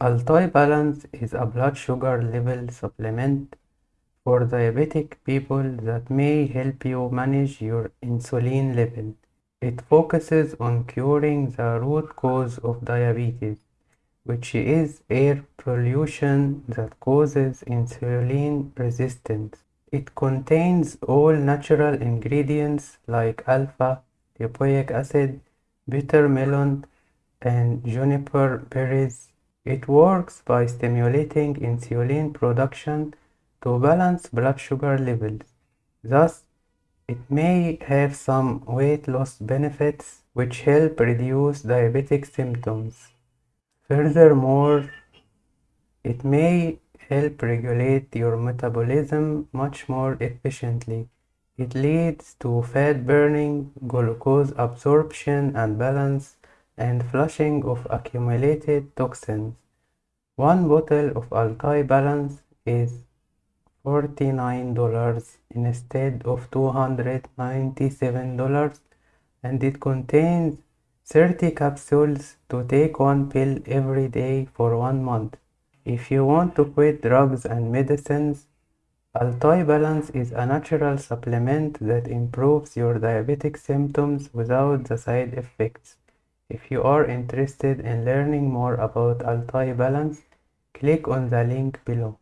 Altai Balance is a blood sugar level supplement for diabetic people that may help you manage your insulin level. It focuses on curing the root cause of diabetes, which is air pollution that causes insulin resistance. It contains all natural ingredients like alpha lipoic acid, bitter melon, and juniper berries. It works by stimulating insulin production to balance blood sugar levels. Thus, it may have some weight loss benefits which help reduce diabetic symptoms. Furthermore, it may help regulate your metabolism much more efficiently. It leads to fat burning, glucose absorption and balance, and flushing of accumulated toxins. One bottle of Altai Balance is $49 instead of $297 and it contains 30 capsules to take one pill every day for one month. If you want to quit drugs and medicines, Altai Balance is a natural supplement that improves your diabetic symptoms without the side effects. If you are interested in learning more about Altai Balance, click on the link below.